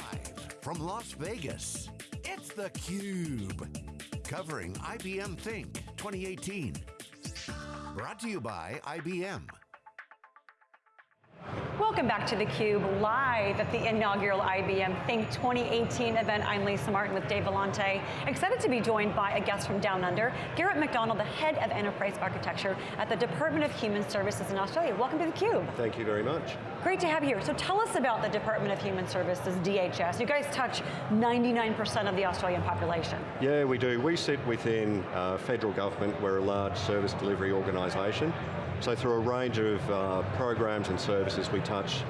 Live from Las Vegas, it's theCUBE. Covering IBM Think 2018. Brought to you by IBM. Welcome back to theCUBE, live at the inaugural IBM Think 2018 event. I'm Lisa Martin with Dave Vellante. Excited to be joined by a guest from Down Under, Garrett McDonald, the head of enterprise architecture at the Department of Human Services in Australia. Welcome to theCUBE. Thank you very much. Great to have you here. So tell us about the Department of Human Services, DHS. You guys touch 99% of the Australian population. Yeah, we do. We sit within uh, federal government. We're a large service delivery organisation. So through a range of uh, programs and services, we touch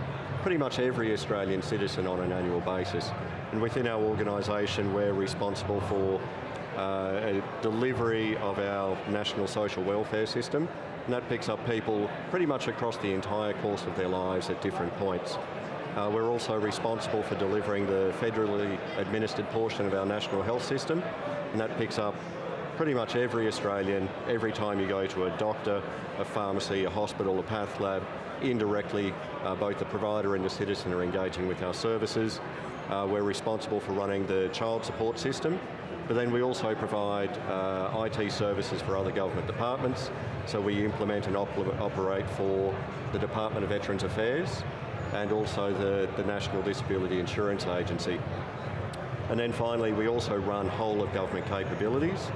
pretty much every Australian citizen on an annual basis. And within our organisation, we're responsible for uh, delivery of our national social welfare system, and that picks up people pretty much across the entire course of their lives at different points. Uh, we're also responsible for delivering the federally administered portion of our national health system, and that picks up pretty much every Australian, every time you go to a doctor, a pharmacy, a hospital, a path lab, indirectly, uh, both the provider and the citizen are engaging with our services. Uh, we're responsible for running the child support system, but then we also provide uh, IT services for other government departments. So we implement and op operate for the Department of Veterans Affairs and also the, the National Disability Insurance Agency. And then finally, we also run whole of government capabilities.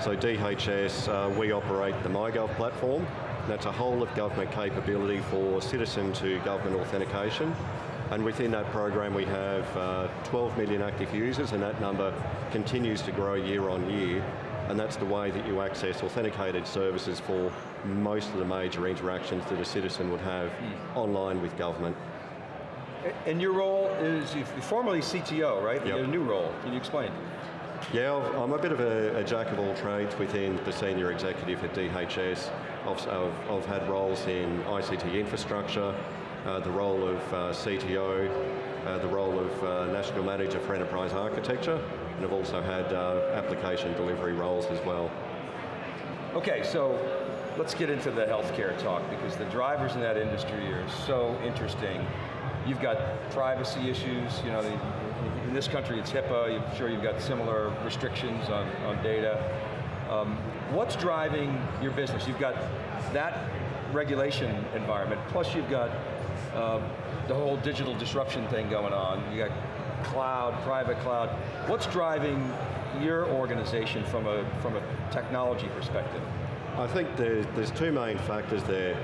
So DHS, uh, we operate the MyGov platform. That's a whole of government capability for citizen to government authentication. And within that program we have uh, 12 million active users and that number continues to grow year on year. And that's the way that you access authenticated services for most of the major interactions that a citizen would have mm. online with government. And your role is, you're formerly CTO, right? Yep. a new role, can you explain? Yeah, I'm a bit of a, a, jack of all trades within the senior executive at DHS. I've, I've, I've had roles in ICT infrastructure, uh, the role of uh, CTO, uh, the role of uh, National Manager for Enterprise Architecture, and I've also had uh, application delivery roles as well. Okay, so let's get into the healthcare talk because the drivers in that industry are so interesting. You've got privacy issues, you know, the, in this country it's HIPAA, I'm sure you've got similar restrictions on, on data. Um, what's driving your business? You've got that regulation environment, plus you've got uh, the whole digital disruption thing going on. You got cloud, private cloud. What's driving your organization from a, from a technology perspective? I think there's, there's two main factors there.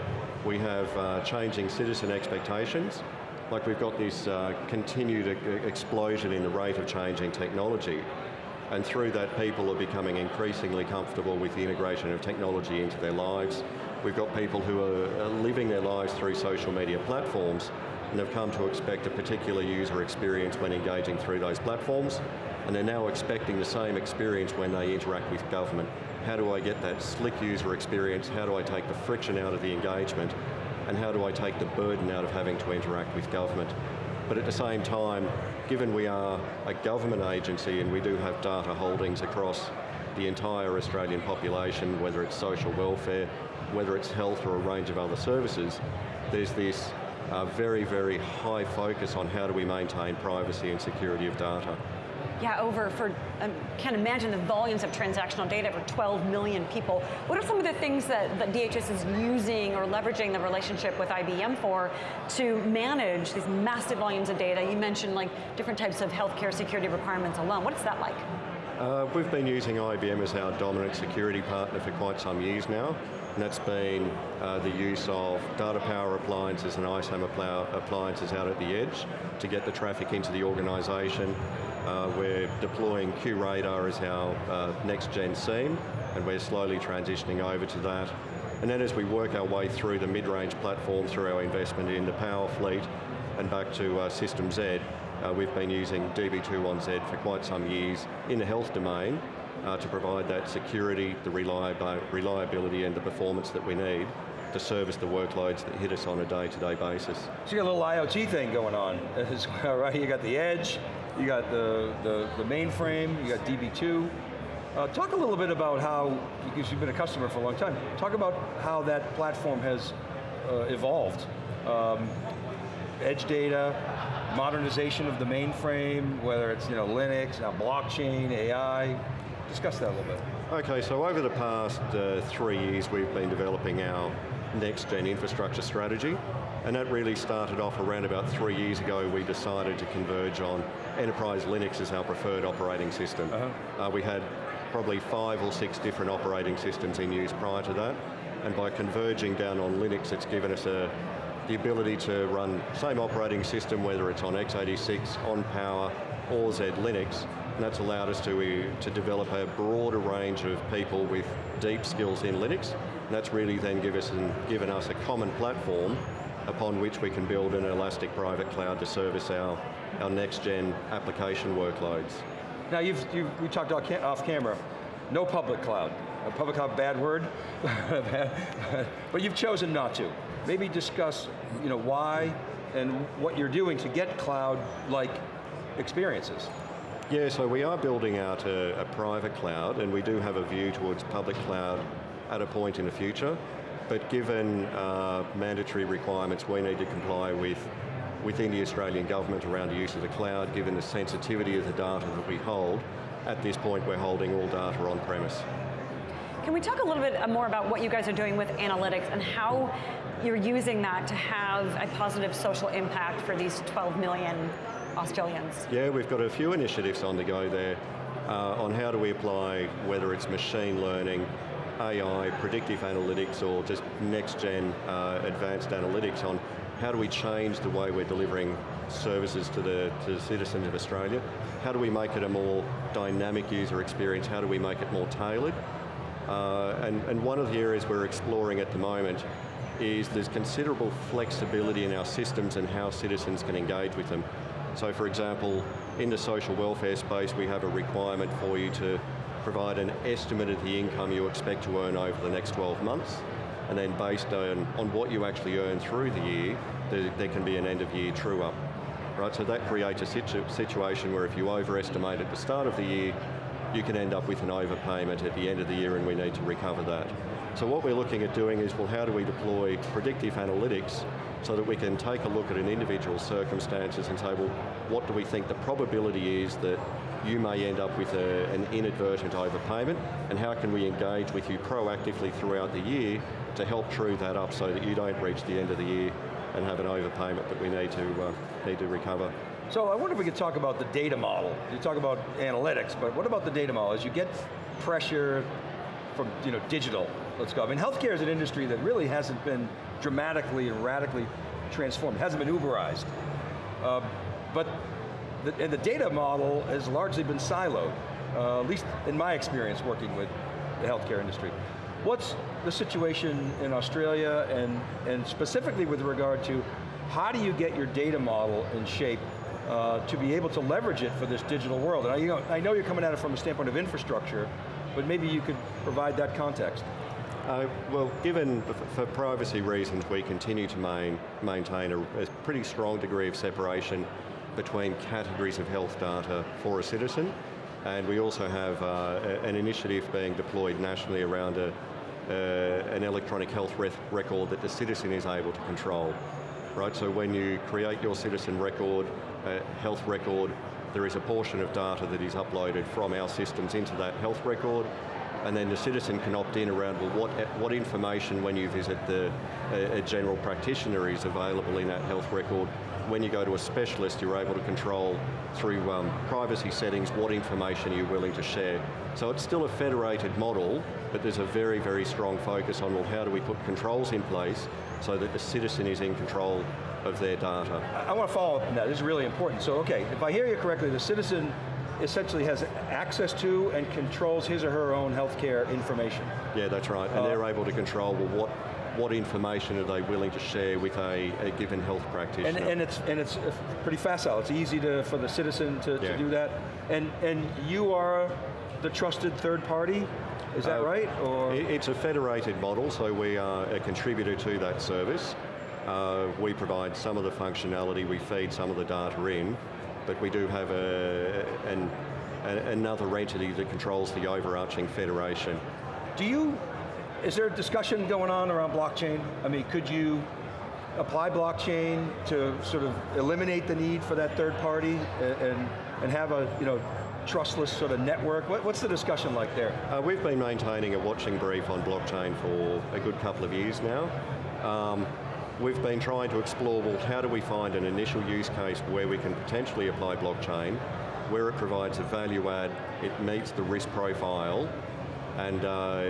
We have uh, changing citizen expectations, like we've got this uh, continued explosion in the rate of change in technology, and through that people are becoming increasingly comfortable with the integration of technology into their lives. We've got people who are living their lives through social media platforms, and have come to expect a particular user experience when engaging through those platforms, and they're now expecting the same experience when they interact with government. How do I get that slick user experience? How do I take the friction out of the engagement? And how do I take the burden out of having to interact with government. But at the same time, given we are a government agency and we do have data holdings across the entire Australian population, whether it's social welfare, whether it's health or a range of other services, there's this uh, very, very high focus on how do we maintain privacy and security of data. Yeah, over for, um, can't imagine the volumes of transactional data for 12 million people. What are some of the things that, that DHS is using or leveraging the relationship with IBM for to manage these massive volumes of data? You mentioned like different types of healthcare security requirements alone. What is that like? Uh, we've been using IBM as our dominant security partner for quite some years now, and that's been uh, the use of DataPower appliances and ISAM appliances out at the edge to get the traffic into the organization, uh, we're deploying QRadar as our uh, next gen SIEM, and we're slowly transitioning over to that. And then as we work our way through the mid-range platform through our investment in the Power Fleet and back to uh, System Z, uh, we've been using DB2-on-Z for quite some years in the health domain uh, to provide that security, the reliability and the performance that we need to service the workloads that hit us on a day-to-day -day basis. So you got a little IoT thing going on right? You got the edge, you got the, the, the mainframe, you got DB2. Uh, talk a little bit about how, because you've been a customer for a long time, talk about how that platform has uh, evolved. Um, edge data, modernization of the mainframe, whether it's you know, Linux, now blockchain, AI. Discuss that a little bit. Okay, so over the past uh, three years we've been developing our next gen infrastructure strategy, and that really started off around about three years ago we decided to converge on enterprise Linux as our preferred operating system. Uh -huh. uh, we had probably five or six different operating systems in use prior to that, and by converging down on Linux it's given us a, the ability to run same operating system, whether it's on x86, on Power, or Z Linux, and that's allowed us to, to develop a broader range of people with deep skills in Linux. That's really then give us an, given us a common platform upon which we can build an elastic private cloud to service our, our next gen application workloads. Now you've, you've we talked off camera, no public cloud. A public cloud, bad word, but you've chosen not to. Maybe discuss you know, why and what you're doing to get cloud-like experiences. Yeah, so we are building out a, a, private cloud and we do have a view towards public cloud at a point in the future, but given uh, mandatory requirements we need to comply with within the Australian government around the use of the cloud, given the sensitivity of the data that we hold, at this point we're holding all data on premise. Can we talk a little bit more about what you guys are doing with analytics and how you're using that to have a positive social impact for these 12 million Australians? Yeah, we've got a few initiatives on the go there uh, on how do we apply, whether it's machine learning, AI, predictive analytics, or just next gen uh, advanced analytics on how do we change the way we're delivering services to the, to the citizens of Australia? How do we make it a more dynamic user experience? How do we make it more tailored? Uh, and, and one of the areas we're exploring at the moment is there's considerable flexibility in our systems and how citizens can engage with them. So for example, in the social welfare space, we have a requirement for you to provide an estimate of the income you expect to earn over the next 12 months, and then based on, on what you actually earn through the year, there, there can be an end of year true up. Right, so that creates a situ situation where if you overestimate at the start of the year, you can end up with an overpayment at the end of the year and we need to recover that. So what we're looking at doing is, well, how do we deploy predictive analytics so that we can take a look at an individual circumstances and say, well, what do we think the probability is that you may end up with a, an inadvertent overpayment, and how can we engage with you proactively throughout the year to help true that up so that you don't reach the end of the year and have an overpayment that we need to, uh, need to recover. So I wonder if we could talk about the data model. You talk about analytics, but what about the data model? As you get pressure from you know, digital, let's go. I mean, healthcare is an industry that really hasn't been dramatically and radically transformed, it hasn't been Uberized. Uh, but the, and the data model has largely been siloed, uh, at least in my experience working with the healthcare industry. What's the situation in Australia and, and specifically with regard to how do you get your data model in shape uh, to be able to leverage it for this digital world. And I, you know, I know you're coming at it from a standpoint of infrastructure, but maybe you could provide that context. Uh, well, given, for privacy reasons, we continue to main, maintain a, a, pretty strong degree of separation between categories of health data for a citizen, and we also have uh, an initiative being deployed nationally around a, uh, an electronic health record that the citizen is able to control. Right, so when you create your citizen record, uh, health record, there is a portion of data that is uploaded from our systems into that health record, and then the citizen can opt in around, well, what, what information when you visit the, a, a general practitioner is available in that health record. When you go to a specialist, you're able to control through um, privacy settings what information you're willing to share. So it's still a federated model, but there's a very, very strong focus on, well, how do we put controls in place so that the citizen is in control of their data. I want to follow up on that, this is really important. So okay, if I hear you correctly, the citizen essentially has access to and controls his or her own healthcare information. Yeah, that's right, and uh, they're able to control well, what what information are they willing to share with a, a given health practitioner. And, and, it's and it's pretty facile. It's easy to for the citizen to, yeah. to do that. And and you are the trusted third party. Is that uh, right? Or it's a federated model, so we are a contributor to that service. Uh, we provide some of the functionality, we feed some of the data in, but we do have a, an, a, another entity that controls the overarching federation. Do you, is there a discussion going on around blockchain? I mean, could you apply blockchain to sort of eliminate the need for that third party and, and, have a you know, trustless sort of network? What, what's the discussion like there? Uh, we've been maintaining a watching brief on blockchain for a good couple of years now. Um, we've been trying to explore, well, how do we find an initial use case where we can potentially apply blockchain, where it provides a value add, it meets the risk profile, and uh,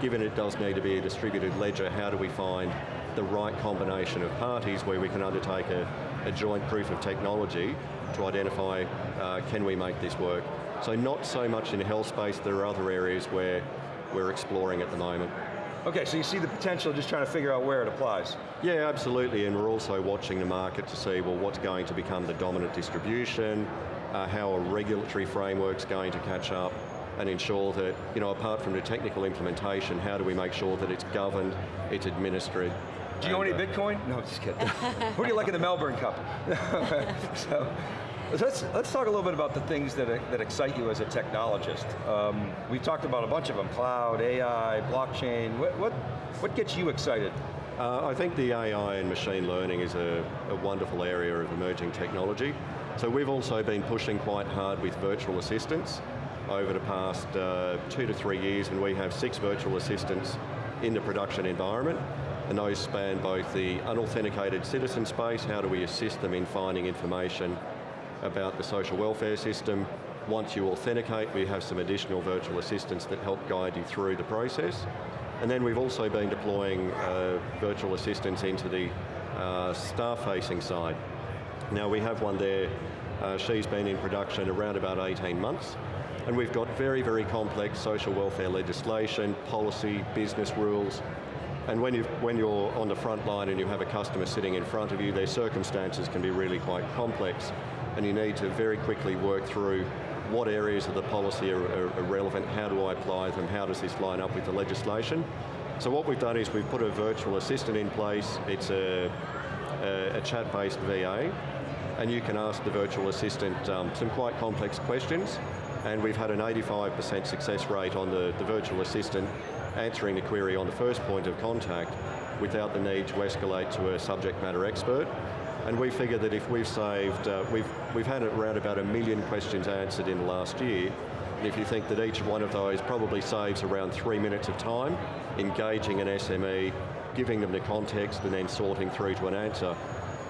given it does need to be a distributed ledger, how do we find the right combination of parties where we can undertake a, a joint proof of technology to identify, uh, can we make this work? So not so much in health space, there are other areas where we're exploring at the moment. Okay, so you see the potential, just trying to figure out where it applies. Yeah, absolutely, and we're also watching the market to see, well, what's going to become the dominant distribution, uh, how a regulatory framework's going to catch up, and ensure that, you know, apart from the technical implementation, how do we make sure that it's governed, it's administered. Do you own any uh, Bitcoin? No, just kidding. Who do you like in the Melbourne Cup? so, let's, let's talk a little bit about the things that, that excite you as a technologist. Um, we've talked about a bunch of them, cloud, AI, blockchain. What, what, what gets you excited? Uh, I think the AI and machine learning is a, a wonderful area of emerging technology. So we've also been pushing quite hard with virtual assistants over the past uh, two to three years and we have six virtual assistants in the production environment and those span both the unauthenticated citizen space, how do we assist them in finding information about the social welfare system. Once you authenticate, we have some additional virtual assistants that help guide you through the process. And then we've also been deploying uh, virtual assistants into the uh, staff-facing side. Now we have one there, uh, she's been in production around about 18 months, and we've got very, very complex social welfare legislation, policy, business rules, and when, you when you're on the front line and you have a customer sitting in front of you, their circumstances can be really quite complex, and you need to very quickly work through what areas of the policy are, are, are relevant, how do I apply them, how does this line up with the legislation. So what we've done is we've put a virtual assistant in place, it's a, a, a chat-based VA, and you can ask the virtual assistant um, some quite complex questions, and we've had an 85% success rate on the, the virtual assistant answering the query on the first point of contact without the need to escalate to a subject matter expert. And we figure that if we've saved, uh, we've, we've had around about a million questions answered in the last year, and if you think that each one of those probably saves around three minutes of time, engaging an SME, giving them the context and then sorting through to an answer,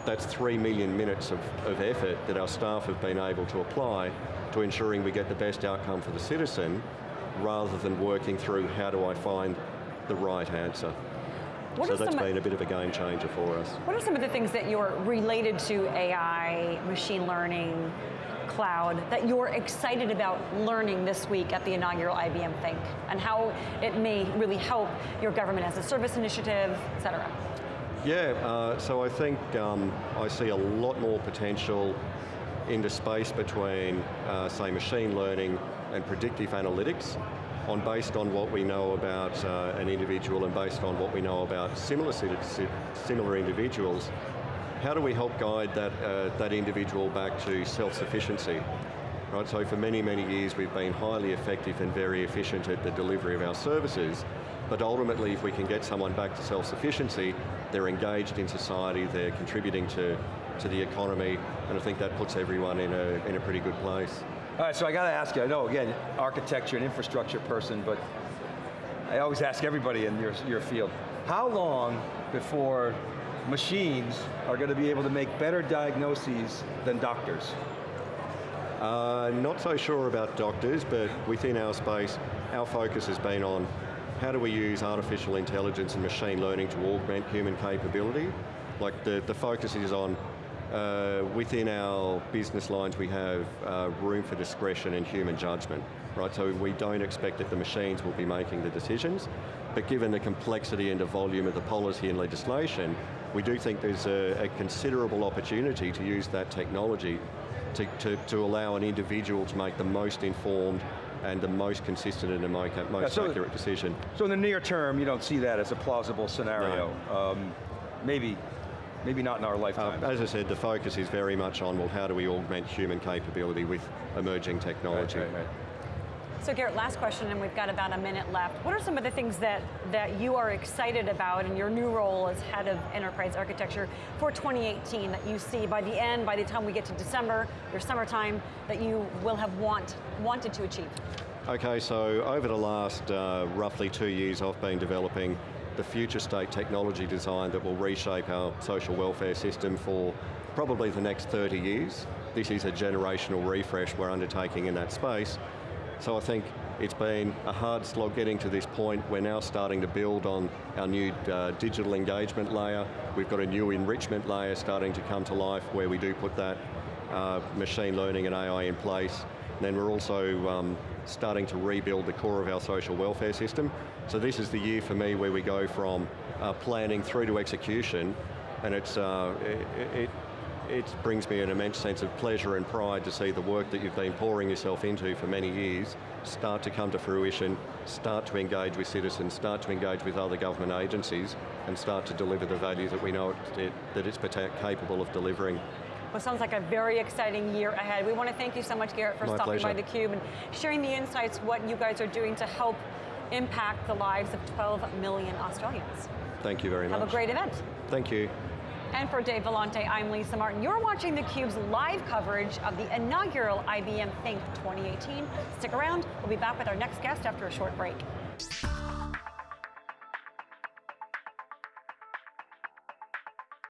that's three million minutes of, of effort that our staff have been able to apply to ensuring we get the best outcome for the citizen rather than working through how do I find the right answer. What so that's been a bit of a game changer for us. What are some of the things that you're related to AI, machine learning, cloud, that you're excited about learning this week at the inaugural IBM Think, and how it may really help your government as a service initiative, et cetera? Yeah, uh, so I think um, I see a lot more potential in the space between, uh, say, machine learning and predictive analytics on based on what we know about uh, an individual and based on what we know about similar, similar individuals, how do we help guide that, uh, that individual back to self-sufficiency? Right, so for many, many years we've been highly effective and very efficient at the delivery of our services, but ultimately if we can get someone back to self-sufficiency, they're engaged in society, they're contributing to, to the economy, and I think that puts everyone in a, in a pretty good place. All right, so I got to ask you, I know, again, architecture and infrastructure person, but I always ask everybody in your, your field, how long before machines are going to be able to make better diagnoses than doctors? Uh, not so sure about doctors, but within our space, our focus has been on how do we use artificial intelligence and machine learning to augment human capability. Like the, the focus is on uh, within our business lines we have uh, room for discretion and human judgment, right? So we don't expect that the machines will be making the decisions, but given the complexity and the volume of the policy and legislation, we do think there's a, a considerable opportunity to use that technology to, to, to, allow an individual to make the most informed and the most consistent and the most, yeah, so accurate decision. So in the near term, you don't see that as a plausible scenario. No. Um, maybe maybe not in our lifetime. Uh, as I said, the focus is very much on, well, how do we augment human capability with emerging technology? Right, right, right. So Garrett, last question, and we've got about a minute left. What are some of the things that, that you are excited about in your new role as head of enterprise architecture for 2018 that you see by the end, by the time we get to December, your summertime, that you will have want, wanted to achieve? Okay, so over the last uh, roughly two years, I've been developing the future state technology design that will reshape our social welfare system for probably the next 30 years. This is a generational refresh we're undertaking in that space. So I think it's been a hard slog getting to this point. We're now starting to build on our new uh, digital engagement layer. We've got a new enrichment layer starting to come to life where we do put that uh, machine learning and AI in place. And then we're also um, starting to rebuild the core of our social welfare system. So this is the year for me where we go from uh, planning through to execution, and it's, uh, it, it it brings me an immense sense of pleasure and pride to see the work that you've been pouring yourself into for many years start to come to fruition, start to engage with citizens, start to engage with other government agencies, and start to deliver the value that we know it, that it's capable of delivering. Well, sounds like a very exciting year ahead. We want to thank you so much, Garrett, for My stopping pleasure. by theCUBE and sharing the insights, what you guys are doing to help impact the lives of 12 million Australians. Thank you very much. Have a great event. Thank you. And for Dave Vellante, I'm Lisa Martin. You're watching theCUBE's live coverage of the inaugural IBM Think 2018. Stick around, we'll be back with our next guest after a short break.